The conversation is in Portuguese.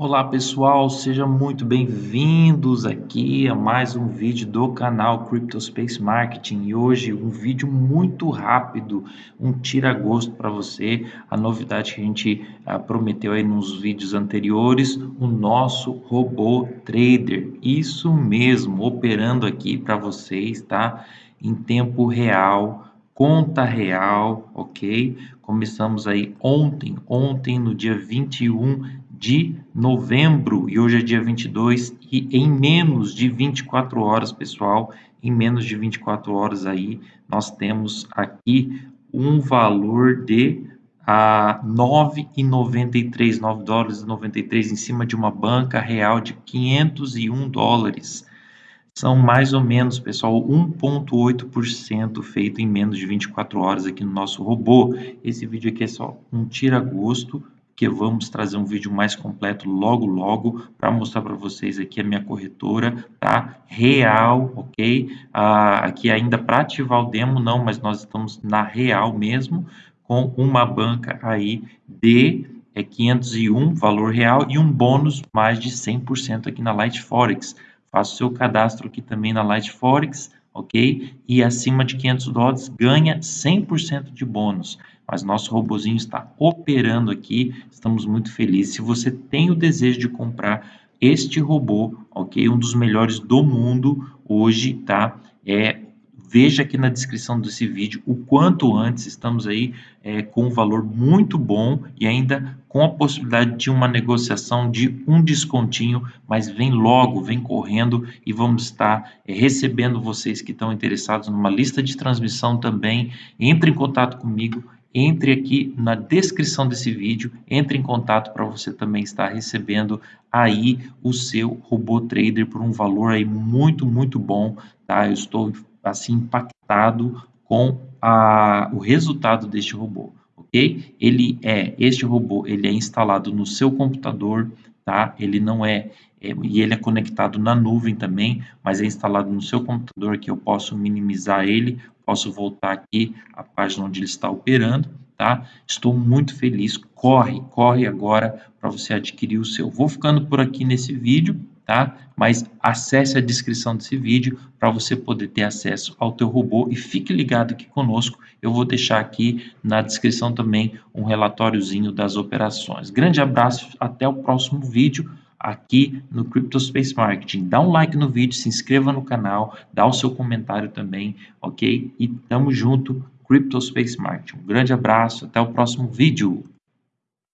Olá pessoal, sejam muito bem-vindos aqui a mais um vídeo do canal CryptoSpace Marketing e hoje um vídeo muito rápido, um tira-gosto para você, a novidade que a gente ah, prometeu aí nos vídeos anteriores, o nosso robô trader, isso mesmo, operando aqui para vocês, tá? Em tempo real, conta real, ok? Começamos aí ontem, ontem no dia 21 de novembro e hoje é dia 22 e em menos de 24 horas, pessoal, em menos de 24 horas aí nós temos aqui um valor de a 9,93, 9 dólares e 93 em cima de uma banca real de 501 dólares. São mais ou menos, pessoal, 1,8% feito em menos de 24 horas aqui no nosso robô. Esse vídeo aqui é só um tira-gosto que vamos trazer um vídeo mais completo logo logo para mostrar para vocês aqui a minha corretora, tá? Real, ok? Ah, aqui ainda para ativar o demo não, mas nós estamos na real mesmo, com uma banca aí de é 501 valor real e um bônus mais de 100% aqui na Light Forex. Faça o seu cadastro aqui também na Light Forex, ok? E acima de 500 dólares ganha 100% de bônus mas nosso robozinho está operando aqui, estamos muito felizes. Se você tem o desejo de comprar este robô, ok? Um dos melhores do mundo hoje, tá? É, veja aqui na descrição desse vídeo o quanto antes estamos aí é, com um valor muito bom e ainda com a possibilidade de uma negociação de um descontinho, mas vem logo, vem correndo e vamos estar é, recebendo vocês que estão interessados numa lista de transmissão também. Entre em contato comigo entre aqui na descrição desse vídeo, entre em contato para você também estar recebendo aí o seu robô trader por um valor aí muito, muito bom, tá? Eu estou assim impactado com a, o resultado deste robô, ok? Ele é, este robô, ele é instalado no seu computador, tá? Ele não é, é, e ele é conectado na nuvem também, mas é instalado no seu computador que eu posso minimizar ele, posso voltar aqui à página onde ele está operando, tá? Estou muito feliz, corre, corre agora para você adquirir o seu. Vou ficando por aqui nesse vídeo, tá? Mas acesse a descrição desse vídeo para você poder ter acesso ao teu robô e fique ligado aqui conosco. Eu vou deixar aqui na descrição também um relatóriozinho das operações. Grande abraço, até o próximo vídeo aqui no CryptoSpace Marketing. Dá um like no vídeo, se inscreva no canal, dá o seu comentário também, ok? E tamo junto, CryptoSpace Marketing. Um grande abraço, até o próximo vídeo.